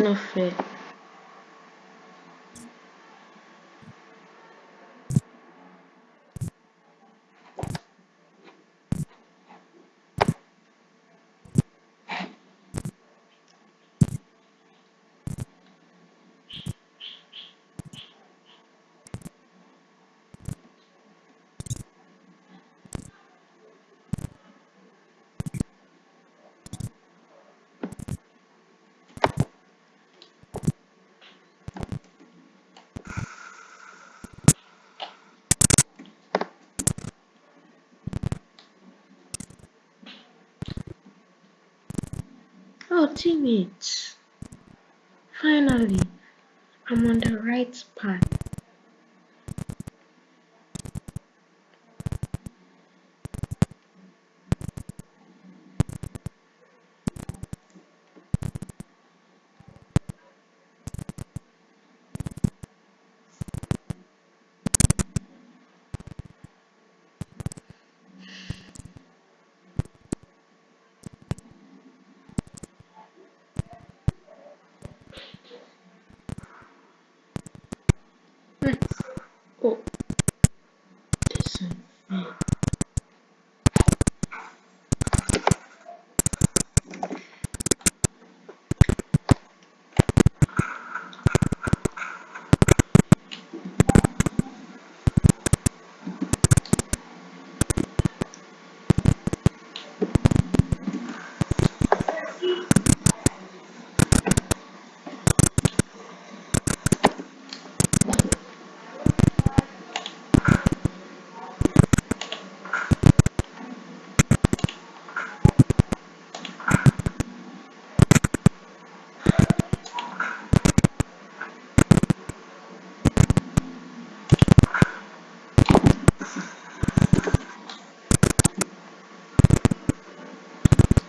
not fair. Oh, teammates. Finally, I'm on the right path.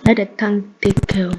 Let the tank take care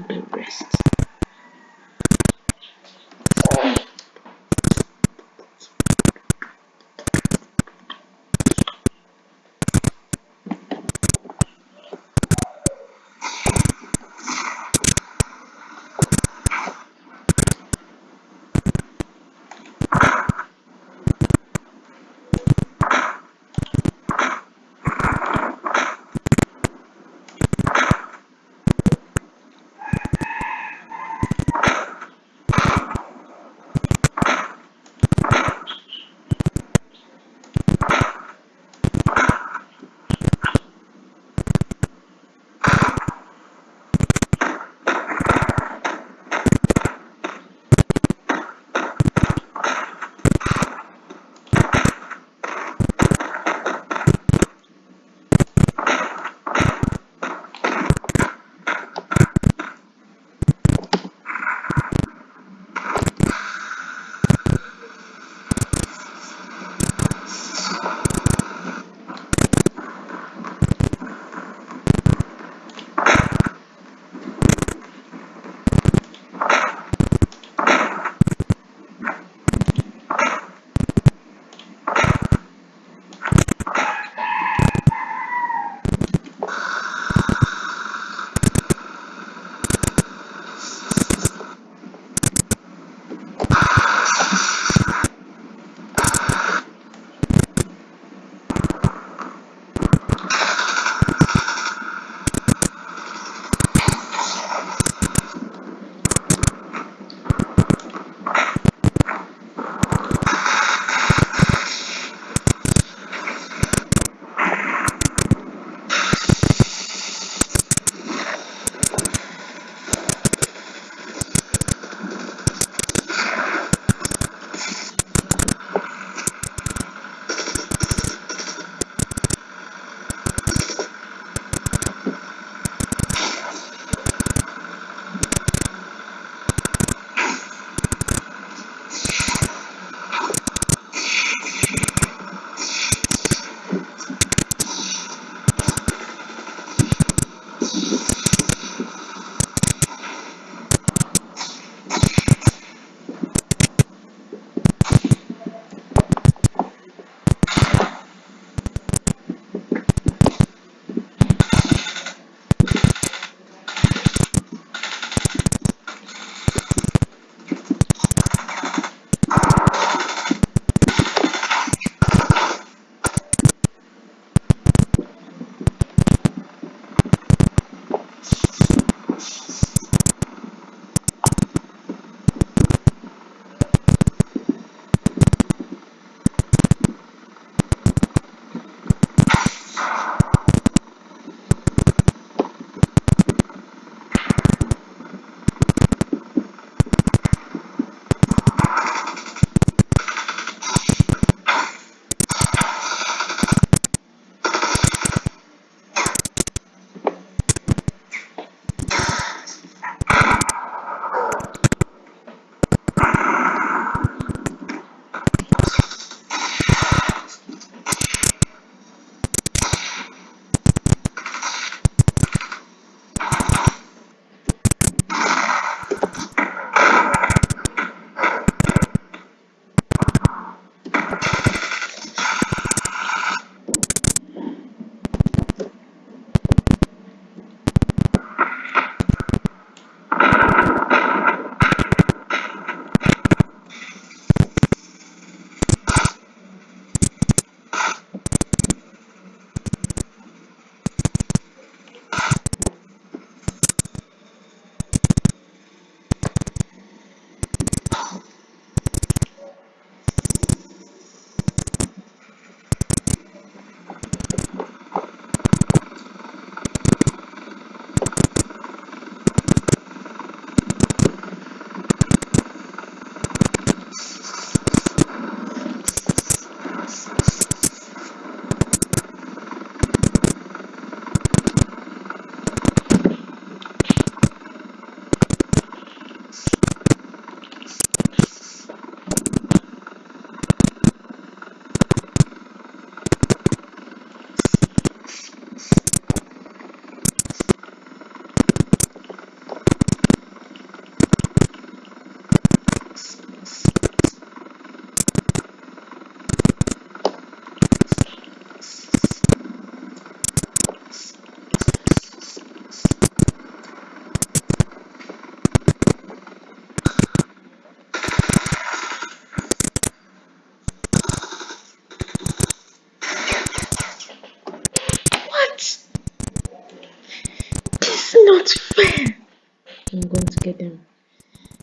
them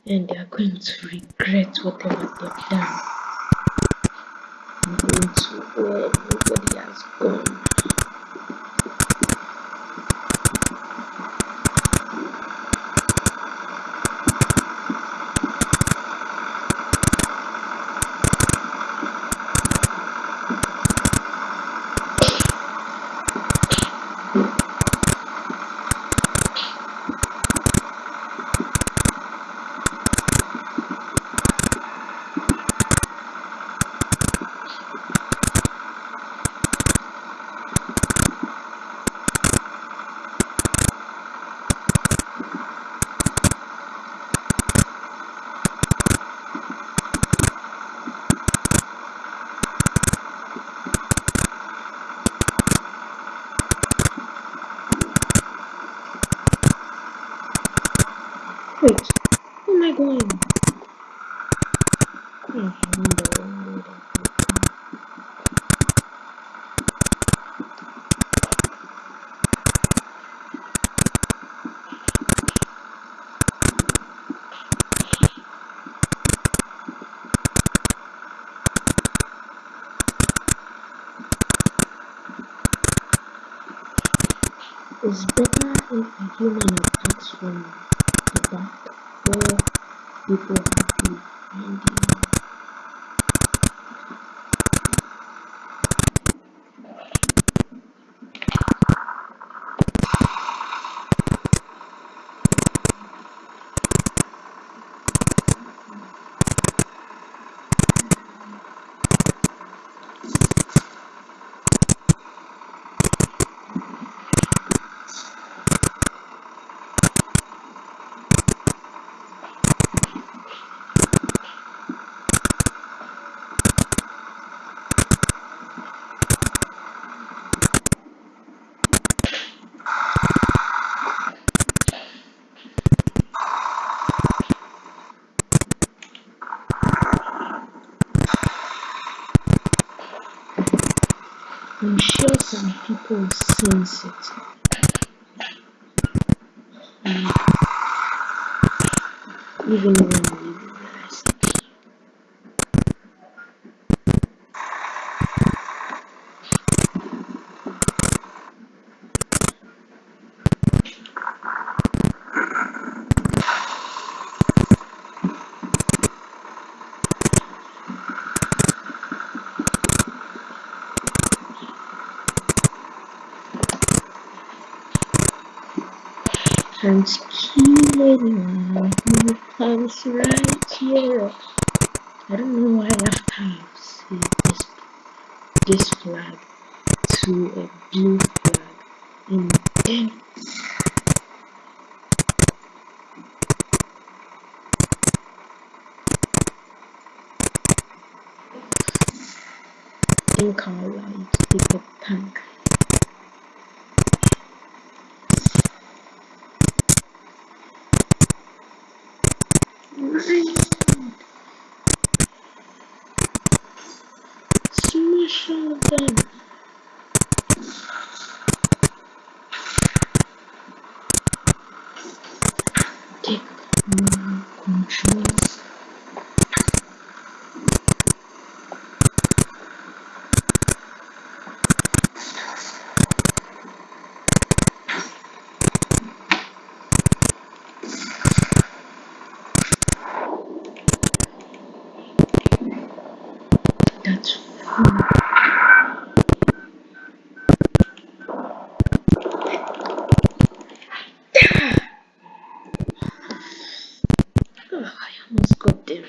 and they are going to regret whatever they've done. I'm going to where everybody has gone. Wait, where am I going? It's better if a human attacks from the back where people been behind you. I'm sure some people sense it. And even when we realize it. Who comes right here. I don't know why I've saved this this flag to uh, a blue flag in then think I'll allow you to take the tank. Right. Smash all of them. Take more control. That's full. Oh, I almost got them.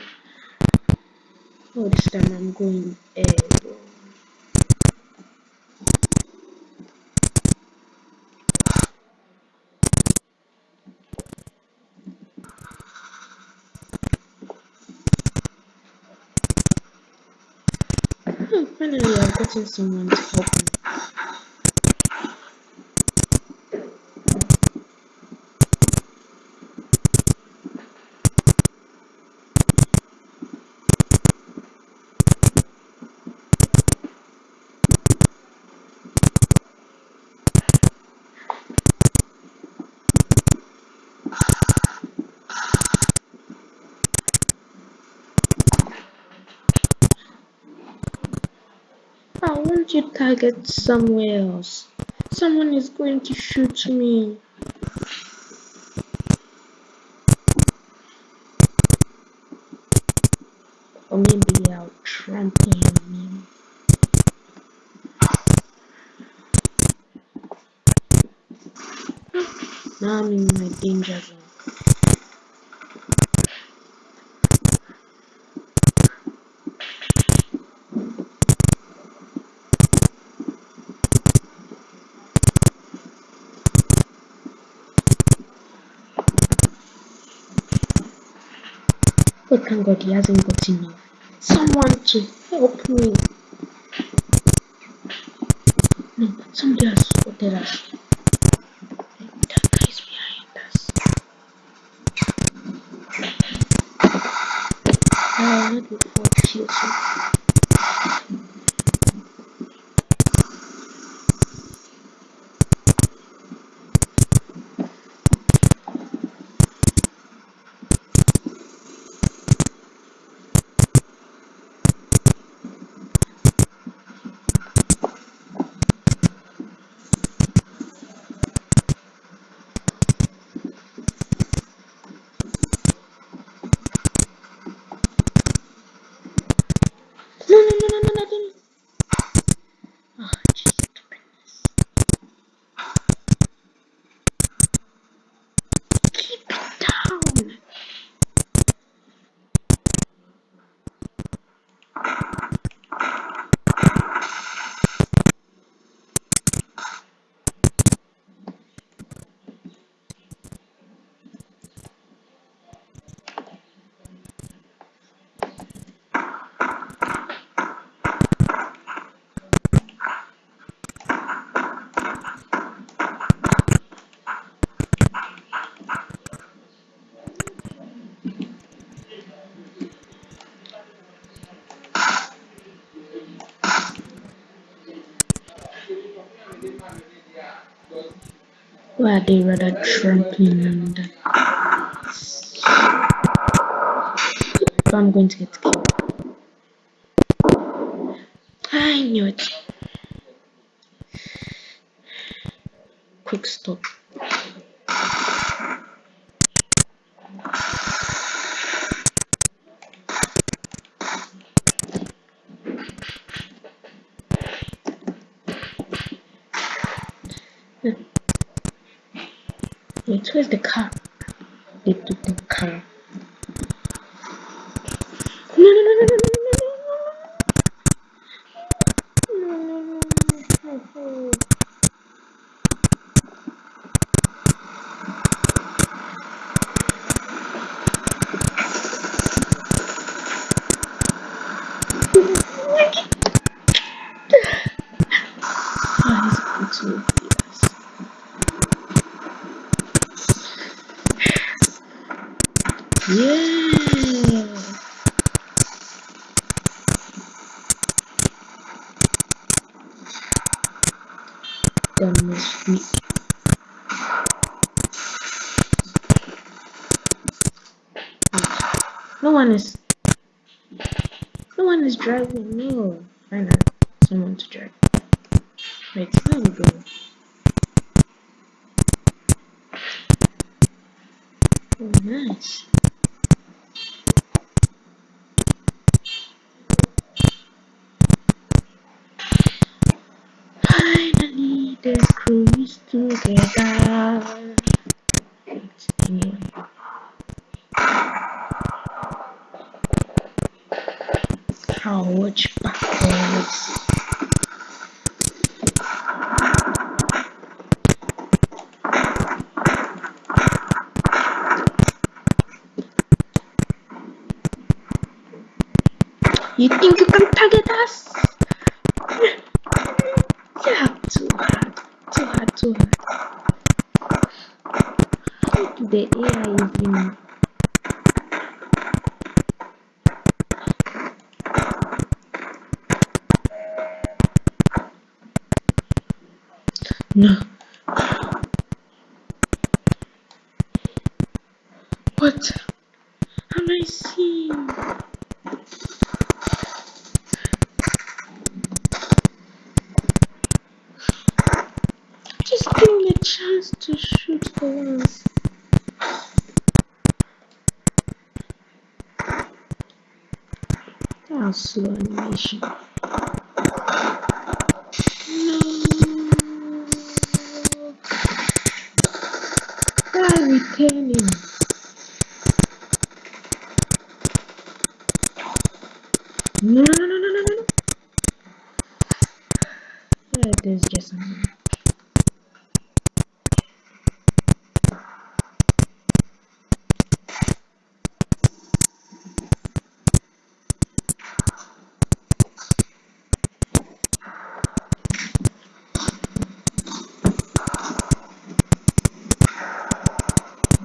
Oh, this time I'm going airborne. Oh, finally, I've gotten someone to help me. Target somewhere else? Someone is going to shoot me. Or maybe I'll trample him. Now I'm in my danger zone. Thank God he hasn't got enough. Someone to help me. No, somebody has spotted us. That guy is behind us. I will not be Why are they rather trampling that? If I'm going to get killed. I knew it. Quick stop. close the car. Driving. No. I know. Someone to drive. Wait, let me go. Oh, nice. Finally, the crew is together. Wait, anyway. I'll watch backwards. You think you can target us? Yeah, too hard. Too hard, too hard. Look, the AI even. No. What? Am I seeing? Just give me a chance to shoot for once. That was slow animation. No. Why returning? No, no, no, no, no, no. Yeah, there's just something.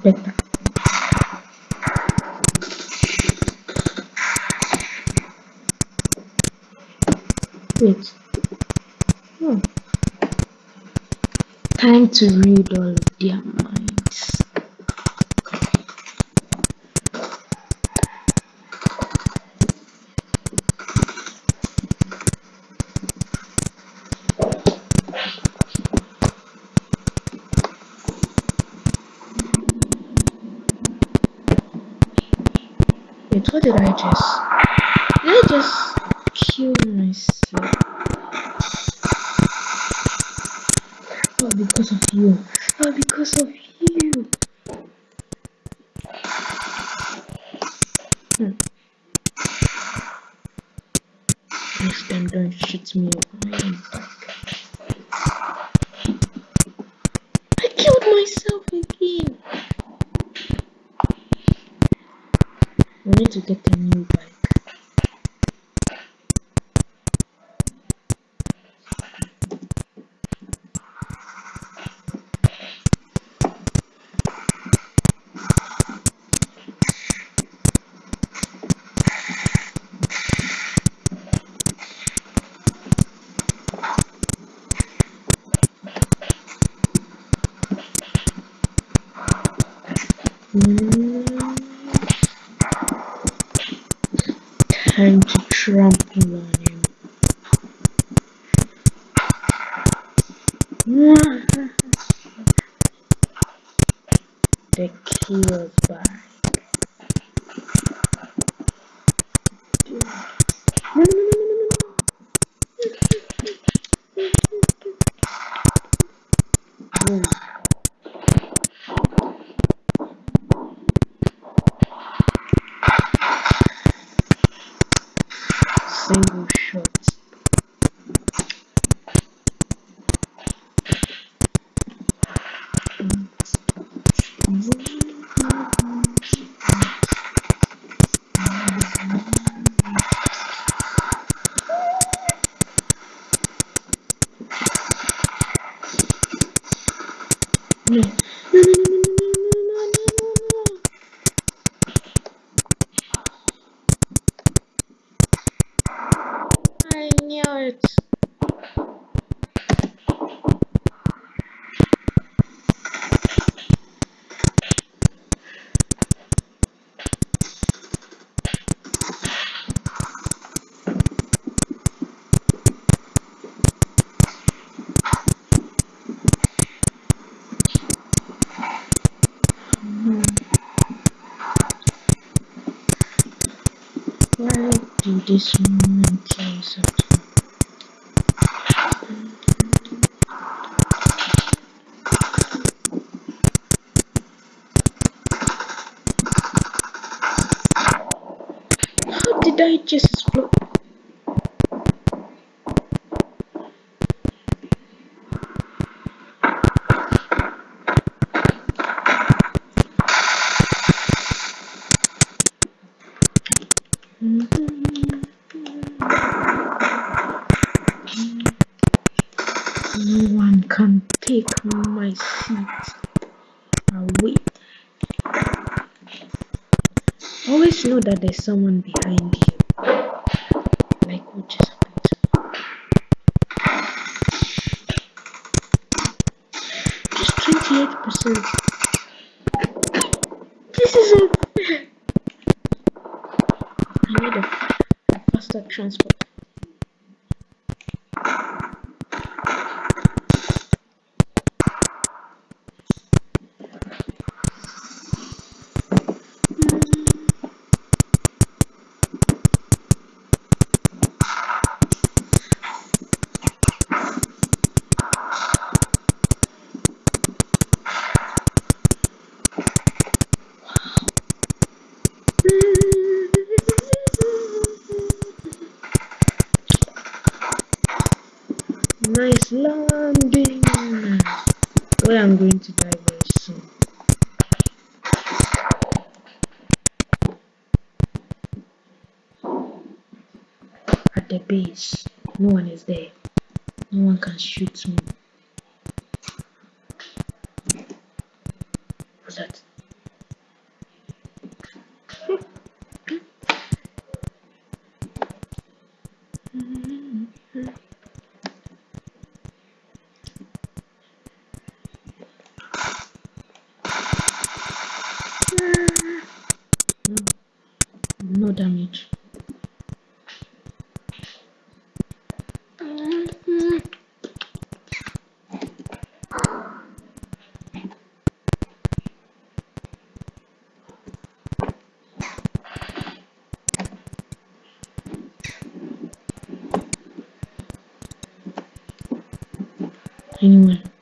better. Wait. Oh. Time to read all of their minds. Wait, what did I just? Did I just kill myself? All because of you. All because of you. Hmm. Next time, don't shoot me. I am back. I killed myself again. I need to get a new bike. minutes. this one. That there's someone behind you. Like what just happened. Just 28%. This is unfair. I need a, a faster transport. To soon. At the base, no one is there. No one can shoot me. я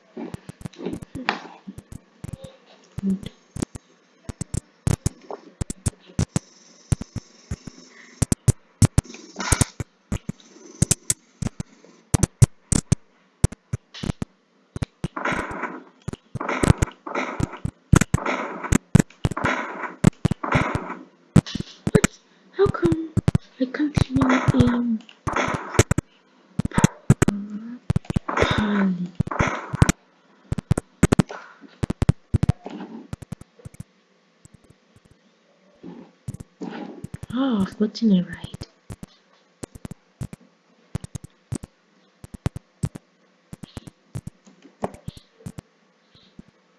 Oh, I've gotten it right.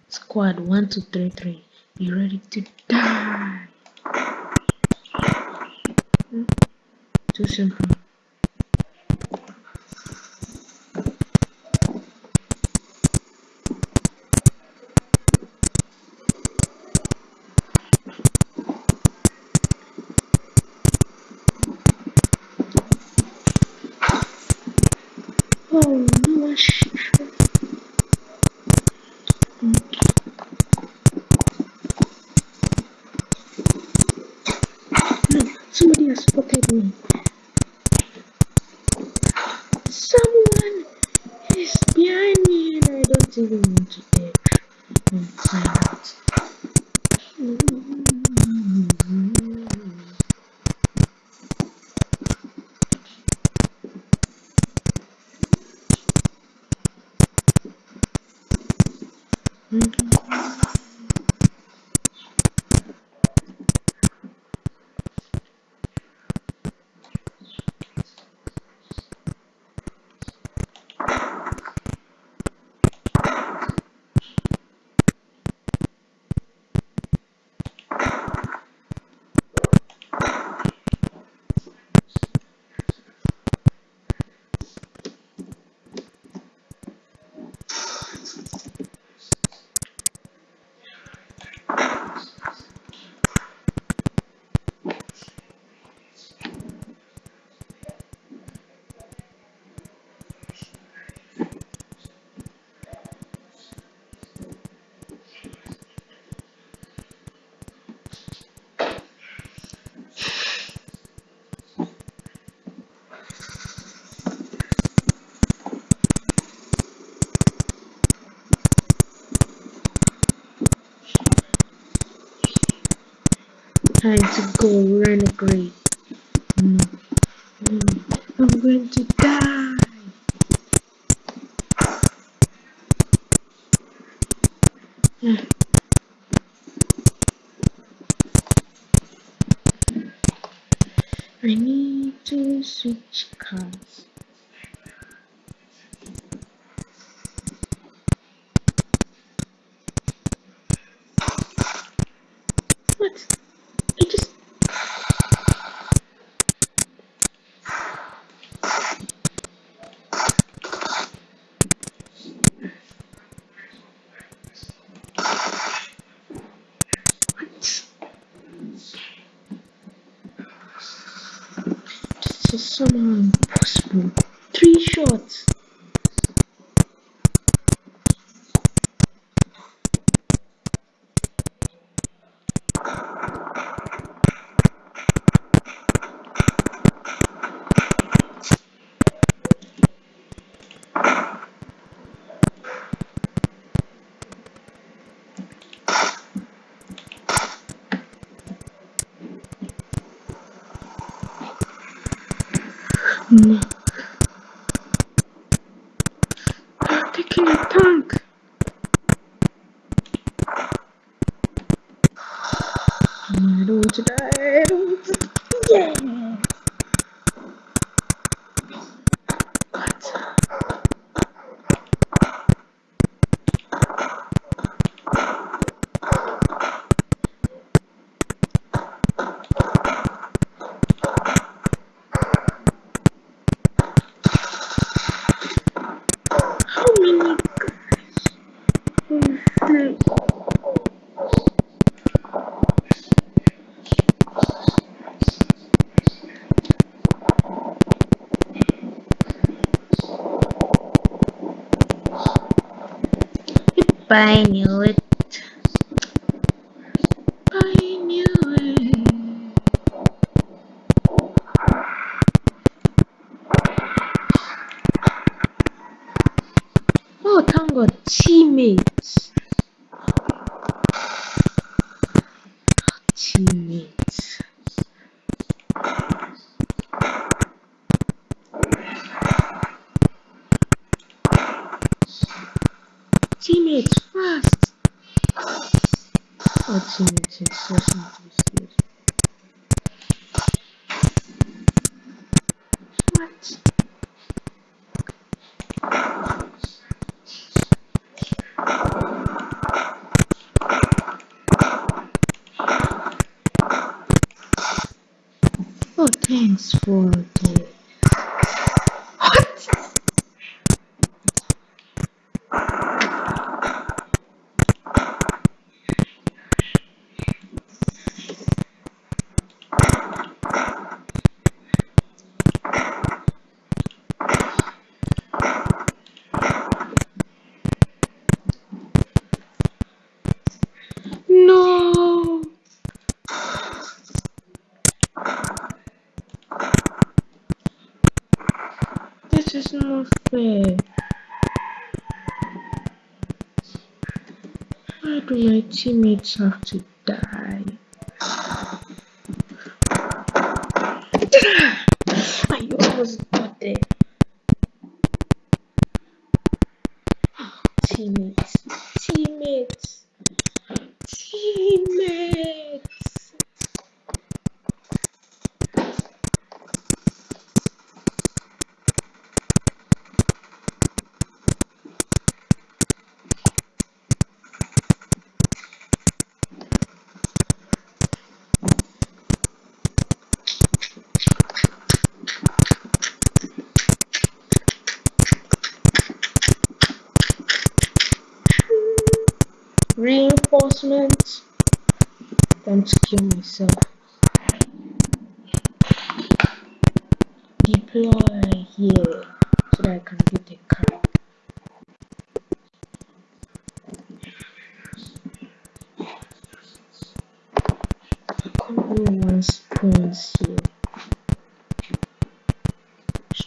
Squad one two three three. You ready to die? Too simple. Oh no, I sh- no, somebody has spotted me. Someone is behind me and I don't even want to dare and find Time to go renegade. No, mm. I'm going to die. I need to switch cars. What? I just. What? This is somehow impossible. bye. 我的 this is not fair. Why do my teammates have to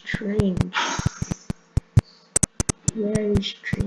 train. Very strange.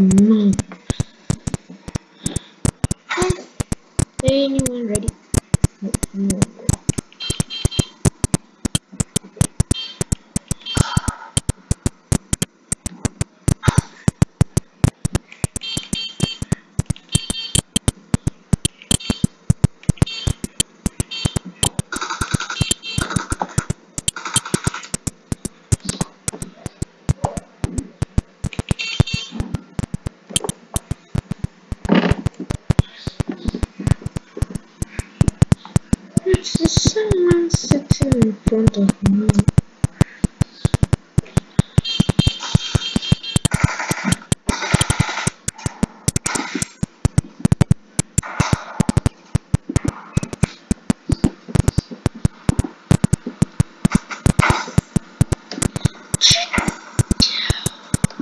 a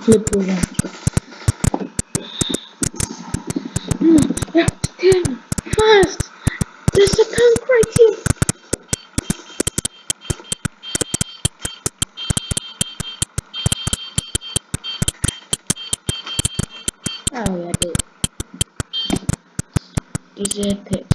Clipboard Damn, fast! There's a tank right here! Oh, yeah, dude. This is epic.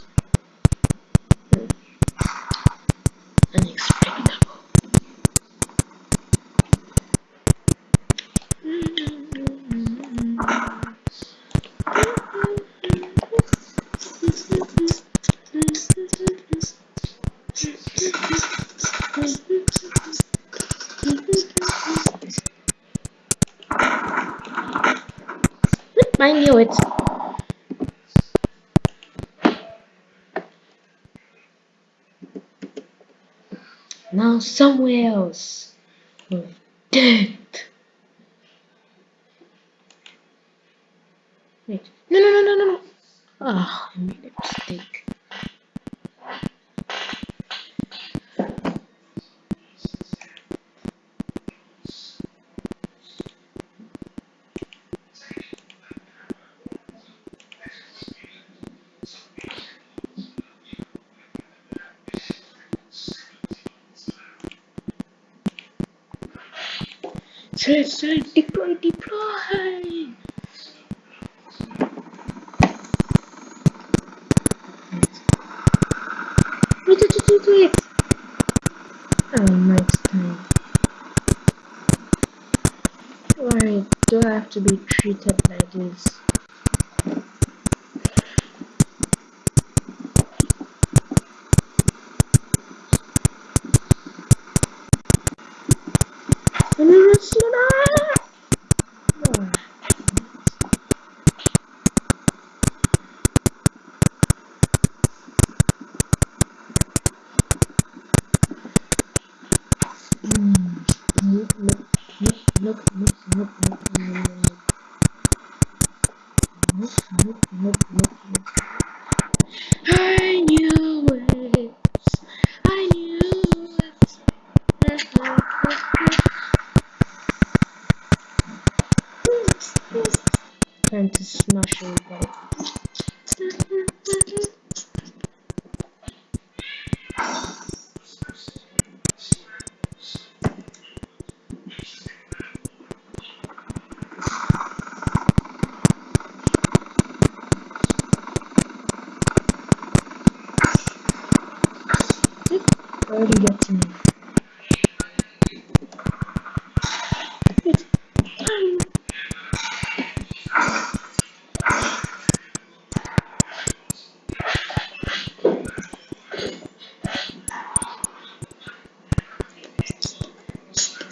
somewhere else. Safe, safe, deploy, deploy! Wait, wait, wait, wait! Oh, my time. Why do I have to be treated like this?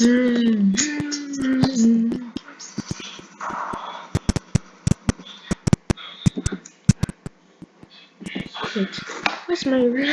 Where's my room?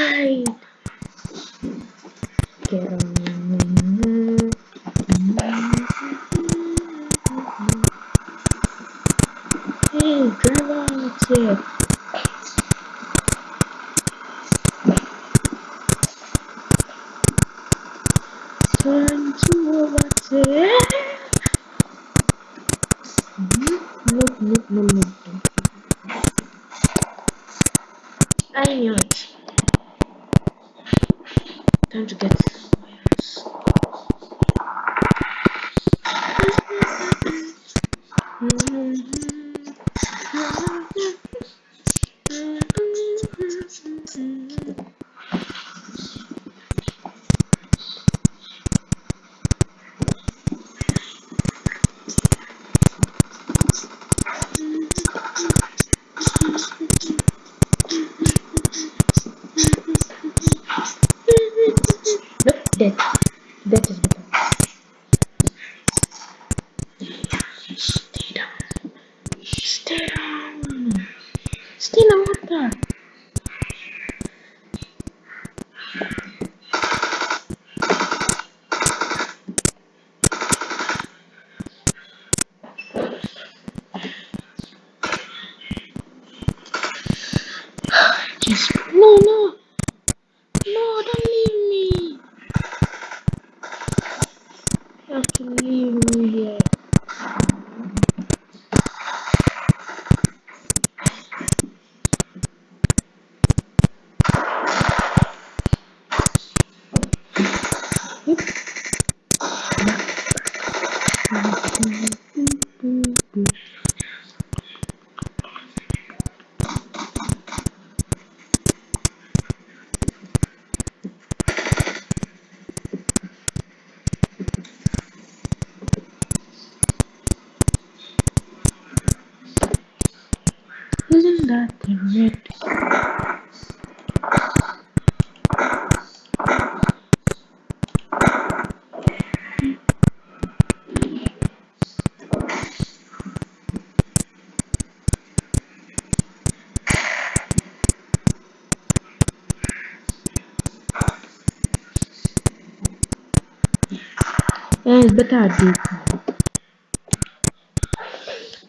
Guys, better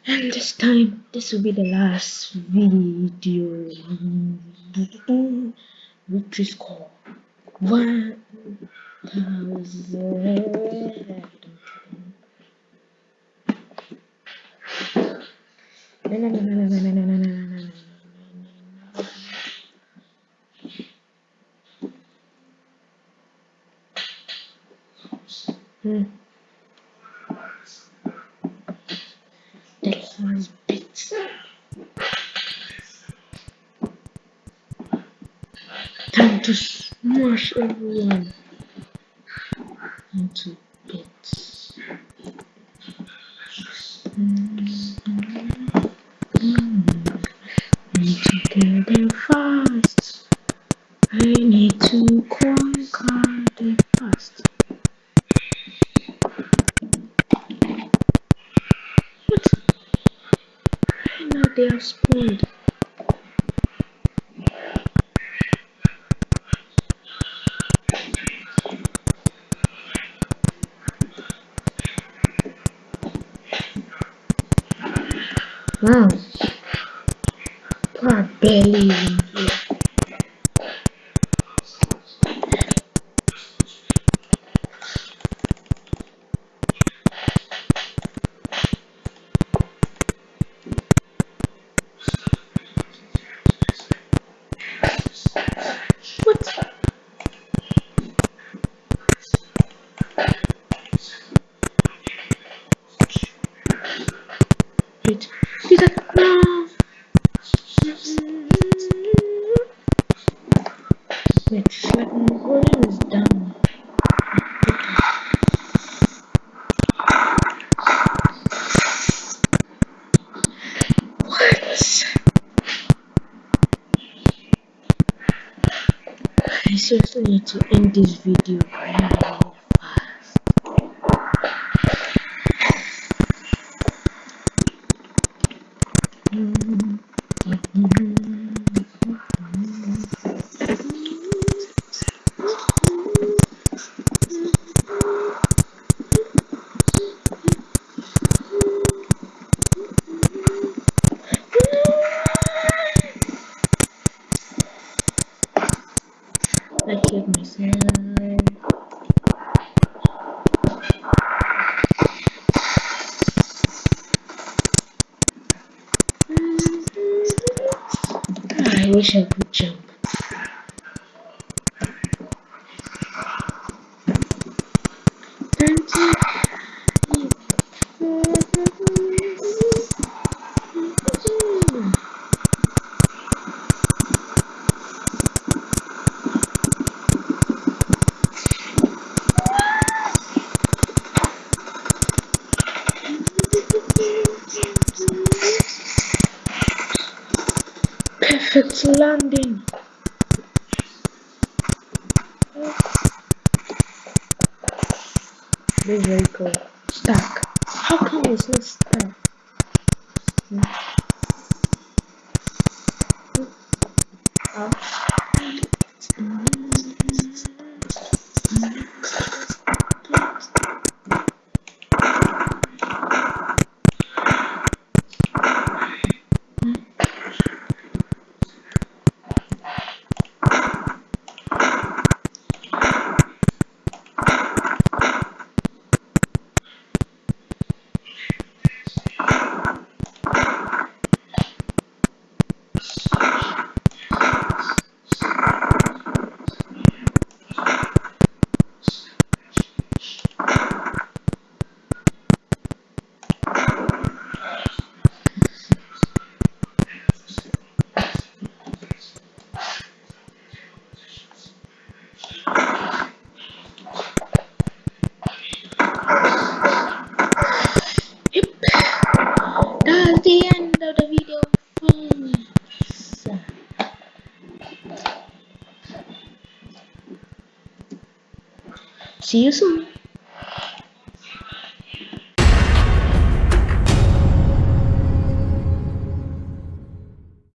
And this time, this will be the last video. Victory score. One thousand. much everyone. Thank you. Wait. No. Wait, it's like is down. What? I seriously need to end this video really fast. I killed myself. I Perfect landing. This vehicle stuck. How come it's not stuck? Hmm. Yep. That's the end of the video. folks. See you soon.